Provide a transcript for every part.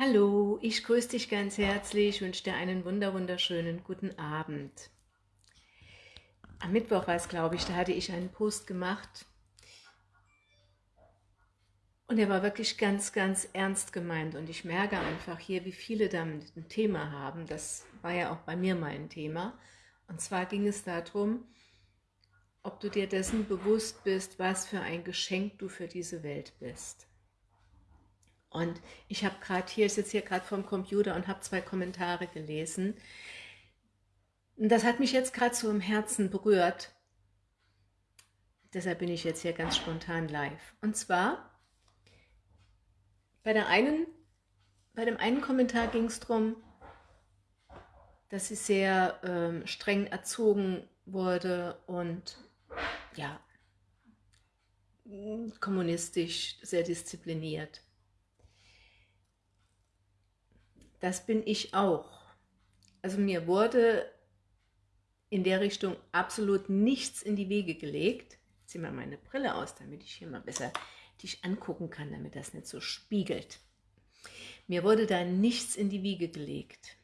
Hallo, ich grüße dich ganz herzlich, wünsche dir einen wunder wunderschönen guten Abend. Am Mittwoch war es, glaube ich, da hatte ich einen Post gemacht und er war wirklich ganz, ganz ernst gemeint und ich merke einfach hier, wie viele damit ein Thema haben. Das war ja auch bei mir mein Thema. Und zwar ging es darum, ob du dir dessen bewusst bist, was für ein Geschenk du für diese Welt bist. Und ich habe gerade hier, ich sitze hier gerade vorm Computer und habe zwei Kommentare gelesen. Und das hat mich jetzt gerade so im Herzen berührt. Deshalb bin ich jetzt hier ganz spontan live. Und zwar, bei, der einen, bei dem einen Kommentar ging es darum, dass sie sehr ähm, streng erzogen wurde und ja, kommunistisch, sehr diszipliniert. Das bin ich auch. Also mir wurde in der Richtung absolut nichts in die Wege gelegt. Ich ziehe mal meine Brille aus, damit ich hier mal besser dich angucken kann, damit das nicht so spiegelt. Mir wurde da nichts in die Wiege gelegt.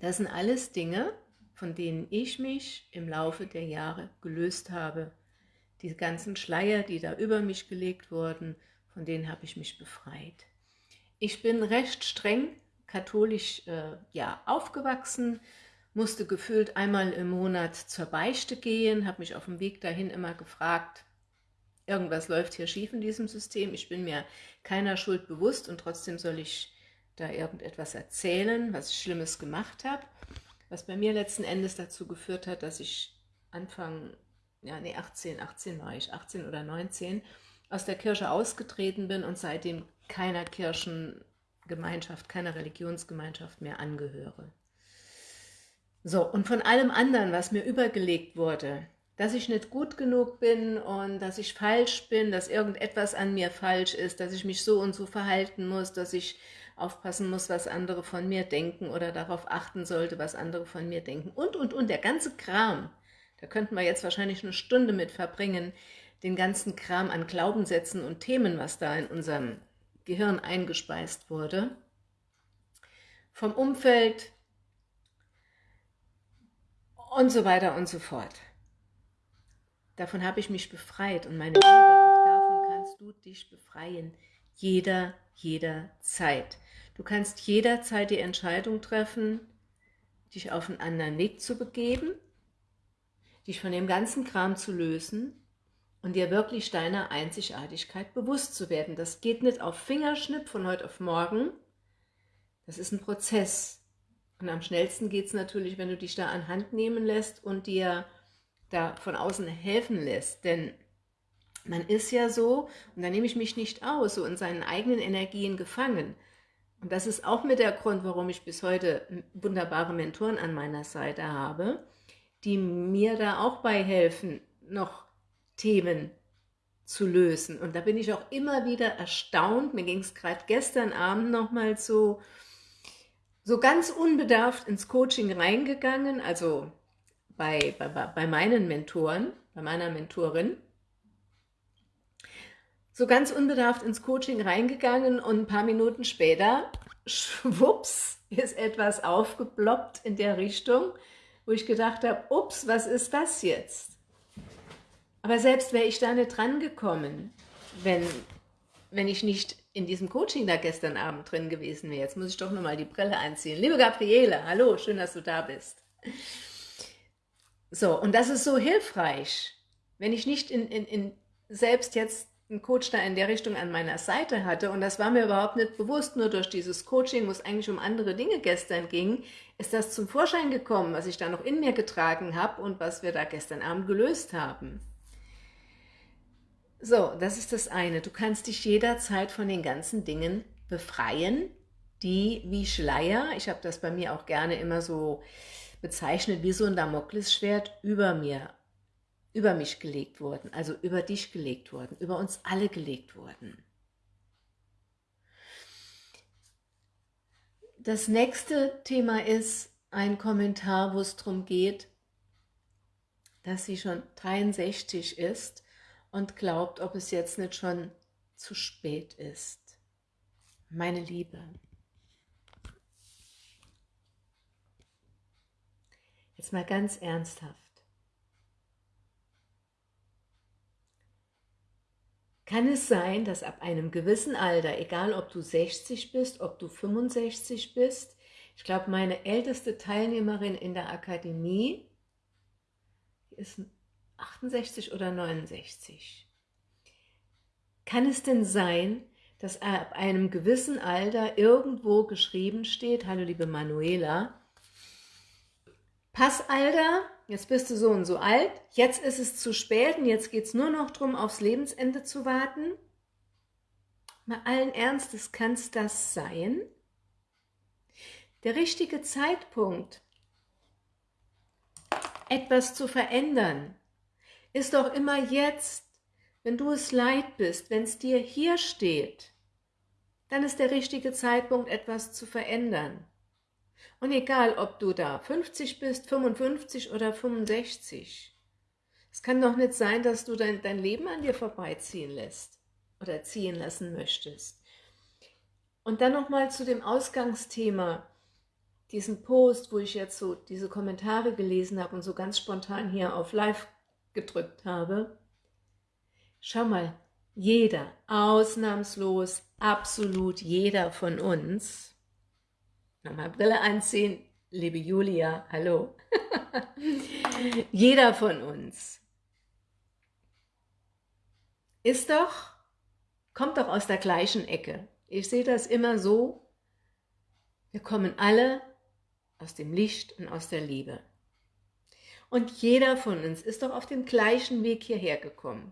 Das sind alles Dinge, von denen ich mich im Laufe der Jahre gelöst habe. Die ganzen Schleier, die da über mich gelegt wurden, von denen habe ich mich befreit. Ich bin recht streng katholisch äh, ja, aufgewachsen, musste gefühlt einmal im Monat zur Beichte gehen, habe mich auf dem Weg dahin immer gefragt, irgendwas läuft hier schief in diesem System, ich bin mir keiner Schuld bewusst und trotzdem soll ich da irgendetwas erzählen, was ich Schlimmes gemacht habe, was bei mir letzten Endes dazu geführt hat, dass ich Anfang, ja nee, 18, 18 war ich, 18 oder 19, aus der Kirche ausgetreten bin und seitdem keiner Kirchen Gemeinschaft, keiner Religionsgemeinschaft mehr angehöre. So, und von allem anderen, was mir übergelegt wurde, dass ich nicht gut genug bin und dass ich falsch bin, dass irgendetwas an mir falsch ist, dass ich mich so und so verhalten muss, dass ich aufpassen muss, was andere von mir denken oder darauf achten sollte, was andere von mir denken und, und, und, der ganze Kram, da könnten wir jetzt wahrscheinlich eine Stunde mit verbringen, den ganzen Kram an Glaubenssätzen und Themen, was da in unserem Gehirn eingespeist wurde, vom Umfeld und so weiter und so fort. Davon habe ich mich befreit und meine Liebe, auch davon kannst du dich befreien. Jeder, jederzeit. Du kannst jederzeit die Entscheidung treffen, dich auf einen anderen Weg zu begeben, dich von dem ganzen Kram zu lösen und dir wirklich deiner Einzigartigkeit bewusst zu werden. Das geht nicht auf Fingerschnipp von heute auf morgen. Das ist ein Prozess. Und am schnellsten geht es natürlich, wenn du dich da an Hand nehmen lässt und dir da von außen helfen lässt. Denn man ist ja so, und da nehme ich mich nicht aus, so in seinen eigenen Energien gefangen. Und das ist auch mit der Grund, warum ich bis heute wunderbare Mentoren an meiner Seite habe, die mir da auch bei helfen, noch Themen zu lösen. Und da bin ich auch immer wieder erstaunt, mir ging es gerade gestern Abend nochmal so, so ganz unbedarft ins Coaching reingegangen, also bei, bei, bei meinen Mentoren, bei meiner Mentorin, so ganz unbedarft ins Coaching reingegangen und ein paar Minuten später, schwupps, ist etwas aufgeploppt in der Richtung, wo ich gedacht habe, ups, was ist das jetzt? Aber selbst wäre ich da nicht dran gekommen, wenn, wenn ich nicht in diesem Coaching da gestern Abend drin gewesen wäre. Jetzt muss ich doch nochmal die Brille anziehen. Liebe Gabriele, hallo, schön, dass du da bist. So, und das ist so hilfreich, wenn ich nicht in, in, in selbst jetzt einen Coach da in der Richtung an meiner Seite hatte und das war mir überhaupt nicht bewusst, nur durch dieses Coaching, wo es eigentlich um andere Dinge gestern ging, ist das zum Vorschein gekommen, was ich da noch in mir getragen habe und was wir da gestern Abend gelöst haben. So, das ist das eine. Du kannst dich jederzeit von den ganzen Dingen befreien, die wie Schleier, ich habe das bei mir auch gerne immer so bezeichnet, wie so ein Damoklesschwert über mir, über mich gelegt wurden, also über dich gelegt wurden, über uns alle gelegt wurden. Das nächste Thema ist ein Kommentar, wo es darum geht, dass sie schon 63 ist und glaubt, ob es jetzt nicht schon zu spät ist. meine Liebe. Jetzt mal ganz ernsthaft. Kann es sein, dass ab einem gewissen Alter, egal ob du 60 bist, ob du 65 bist, ich glaube, meine älteste Teilnehmerin in der Akademie ist 68 oder 69. Kann es denn sein, dass ab einem gewissen Alter irgendwo geschrieben steht, hallo liebe Manuela, Passalter, jetzt bist du so und so alt, jetzt ist es zu spät und jetzt geht es nur noch darum, aufs Lebensende zu warten? Mal allen Ernstes, kann es das sein? Der richtige Zeitpunkt, etwas zu verändern, ist doch immer jetzt, wenn du es leid bist, wenn es dir hier steht, dann ist der richtige Zeitpunkt, etwas zu verändern. Und egal, ob du da 50 bist, 55 oder 65, es kann doch nicht sein, dass du dein, dein Leben an dir vorbeiziehen lässt oder ziehen lassen möchtest. Und dann nochmal zu dem Ausgangsthema, diesen Post, wo ich jetzt so diese Kommentare gelesen habe und so ganz spontan hier auf Live gedrückt habe. Schau mal, jeder, ausnahmslos, absolut jeder von uns Nochmal Brille anziehen. Liebe Julia, hallo. Jeder von uns ist doch, kommt doch aus der gleichen Ecke. Ich sehe das immer so, wir kommen alle aus dem Licht und aus der Liebe. Und jeder von uns ist doch auf dem gleichen Weg hierher gekommen.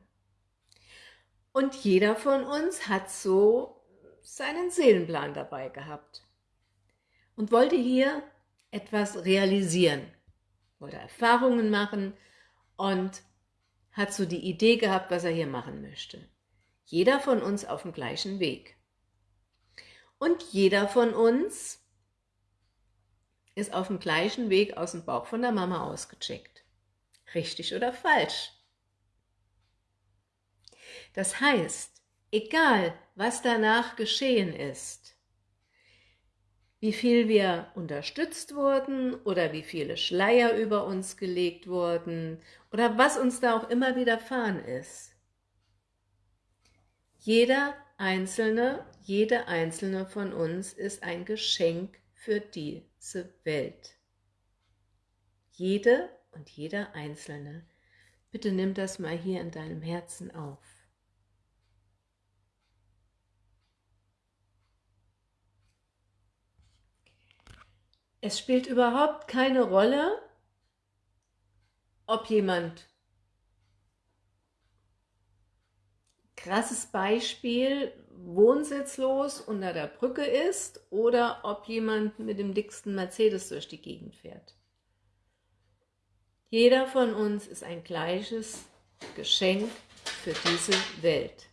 Und jeder von uns hat so seinen Seelenplan dabei gehabt und wollte hier etwas realisieren, wollte Erfahrungen machen und hat so die Idee gehabt, was er hier machen möchte. Jeder von uns auf dem gleichen Weg. Und jeder von uns ist auf dem gleichen Weg aus dem Bauch von der Mama ausgecheckt. Richtig oder falsch? Das heißt, egal was danach geschehen ist, wie viel wir unterstützt wurden oder wie viele Schleier über uns gelegt wurden oder was uns da auch immer widerfahren ist. Jeder Einzelne, jede Einzelne von uns ist ein Geschenk für diese Welt. Jede und jeder Einzelne. Bitte nimm das mal hier in deinem Herzen auf. Es spielt überhaupt keine Rolle, ob jemand, krasses Beispiel, wohnsitzlos unter der Brücke ist oder ob jemand mit dem dicksten Mercedes durch die Gegend fährt. Jeder von uns ist ein gleiches Geschenk für diese Welt.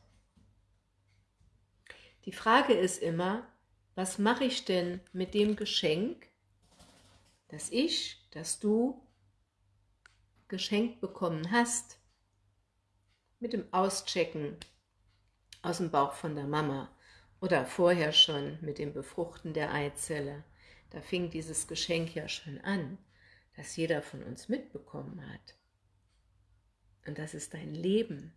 Die Frage ist immer, was mache ich denn mit dem Geschenk, dass ich, dass du geschenkt bekommen hast mit dem Auschecken aus dem Bauch von der Mama oder vorher schon mit dem Befruchten der Eizelle. Da fing dieses Geschenk ja schon an, das jeder von uns mitbekommen hat. Und das ist dein Leben.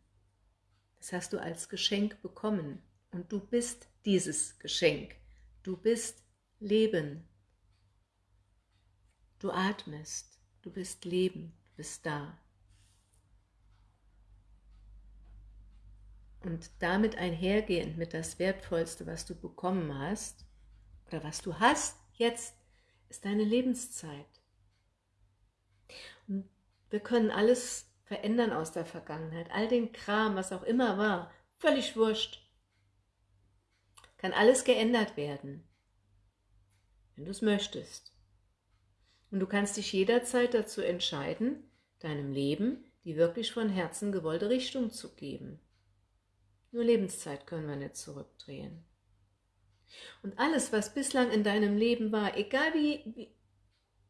Das hast du als Geschenk bekommen. Und du bist dieses Geschenk. Du bist Leben. Du atmest, du bist Leben, du bist da. Und damit einhergehend mit das Wertvollste, was du bekommen hast, oder was du hast jetzt, ist deine Lebenszeit. Und wir können alles verändern aus der Vergangenheit, all den Kram, was auch immer war, völlig wurscht. Kann alles geändert werden, wenn du es möchtest. Und du kannst dich jederzeit dazu entscheiden, deinem Leben die wirklich von Herzen gewollte Richtung zu geben. Nur Lebenszeit können wir nicht zurückdrehen. Und alles, was bislang in deinem Leben war, egal wie, wie,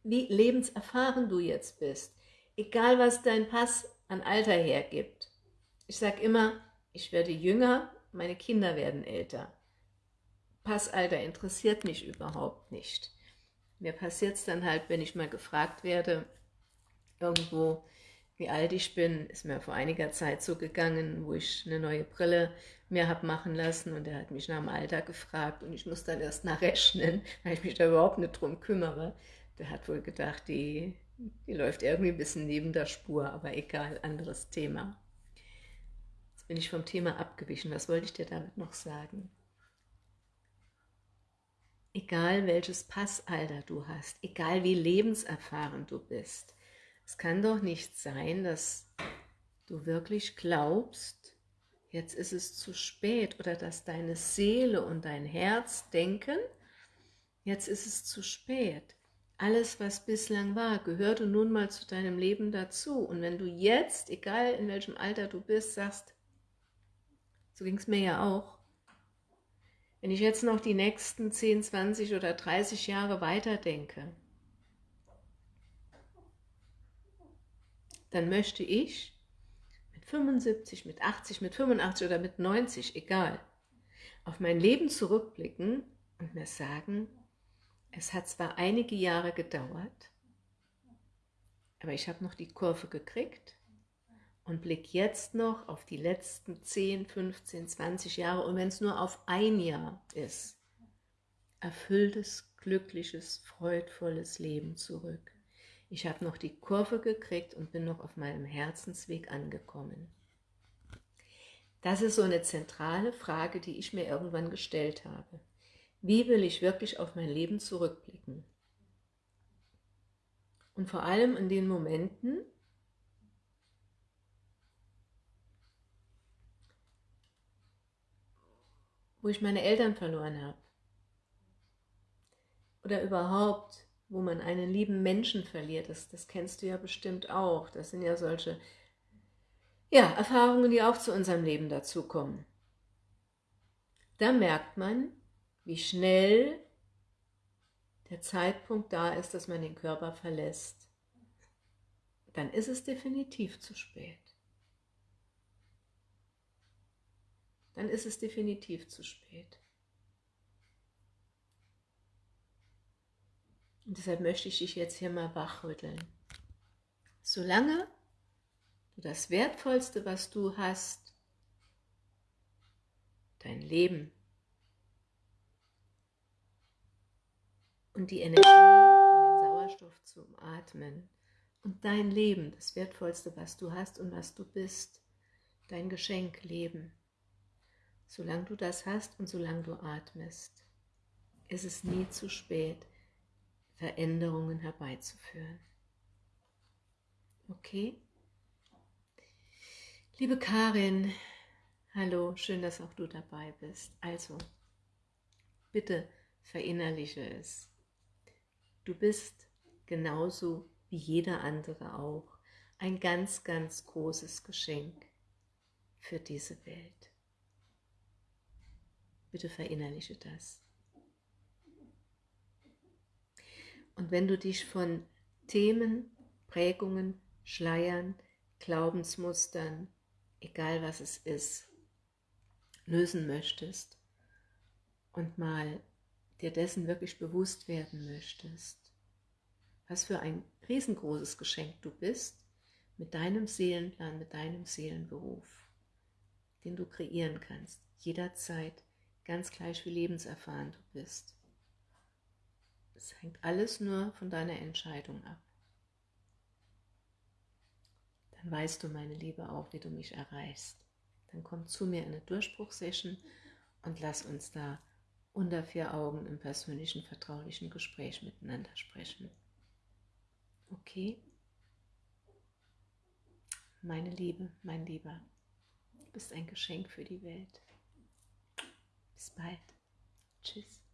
wie lebenserfahren du jetzt bist, egal was dein Pass an Alter hergibt, ich sage immer, ich werde jünger, meine Kinder werden älter. Passalter interessiert mich überhaupt nicht. Mir passiert es dann halt, wenn ich mal gefragt werde, irgendwo, wie alt ich bin, ist mir vor einiger Zeit so gegangen, wo ich eine neue Brille mir habe machen lassen und er hat mich nach dem Alter gefragt und ich muss dann erst nachrechnen, weil ich mich da überhaupt nicht drum kümmere. Der hat wohl gedacht, die, die läuft irgendwie ein bisschen neben der Spur, aber egal, anderes Thema. Jetzt bin ich vom Thema abgewichen. Was wollte ich dir damit noch sagen? Egal welches Passalter du hast, egal wie lebenserfahren du bist, es kann doch nicht sein, dass du wirklich glaubst, jetzt ist es zu spät oder dass deine Seele und dein Herz denken, jetzt ist es zu spät. Alles, was bislang war, gehörte nun mal zu deinem Leben dazu. Und wenn du jetzt, egal in welchem Alter du bist, sagst, so ging es mir ja auch, wenn ich jetzt noch die nächsten 10, 20 oder 30 Jahre weiterdenke, dann möchte ich mit 75, mit 80, mit 85 oder mit 90, egal, auf mein Leben zurückblicken und mir sagen, es hat zwar einige Jahre gedauert, aber ich habe noch die Kurve gekriegt und blick jetzt noch auf die letzten 10, 15, 20 Jahre und wenn es nur auf ein Jahr ist, erfülltes, glückliches, freudvolles Leben zurück. Ich habe noch die Kurve gekriegt und bin noch auf meinem Herzensweg angekommen. Das ist so eine zentrale Frage, die ich mir irgendwann gestellt habe. Wie will ich wirklich auf mein Leben zurückblicken? Und vor allem in den Momenten, wo ich meine Eltern verloren habe. Oder überhaupt wo man einen lieben Menschen verliert. Das, das kennst du ja bestimmt auch. Das sind ja solche ja, Erfahrungen, die auch zu unserem Leben dazukommen. Da merkt man, wie schnell der Zeitpunkt da ist, dass man den Körper verlässt. Dann ist es definitiv zu spät. Dann ist es definitiv zu spät. Und deshalb möchte ich dich jetzt hier mal wachrütteln. Solange du das Wertvollste, was du hast, dein Leben und die Energie und den Sauerstoff zum Atmen und dein Leben, das Wertvollste, was du hast und was du bist, dein Geschenk Leben. Solange du das hast und solange du atmest, ist es nie zu spät, Veränderungen herbeizuführen. Okay? Liebe Karin, hallo, schön, dass auch du dabei bist. Also, bitte verinnerliche es. Du bist genauso wie jeder andere auch ein ganz, ganz großes Geschenk für diese Welt. Bitte verinnerliche das. Und wenn du dich von Themen, Prägungen, Schleiern, Glaubensmustern, egal was es ist, lösen möchtest und mal dir dessen wirklich bewusst werden möchtest, was für ein riesengroßes Geschenk du bist, mit deinem Seelenplan, mit deinem Seelenberuf, den du kreieren kannst, jederzeit, ganz gleich wie lebenserfahren du bist. Es hängt alles nur von deiner Entscheidung ab. Dann weißt du, meine Liebe, auch, wie du mich erreichst. Dann komm zu mir in eine Durchbruchsession und lass uns da unter vier Augen im persönlichen, vertraulichen Gespräch miteinander sprechen. Okay? Meine Liebe, mein Lieber, du bist ein Geschenk für die Welt. Bis bald. Tschüss.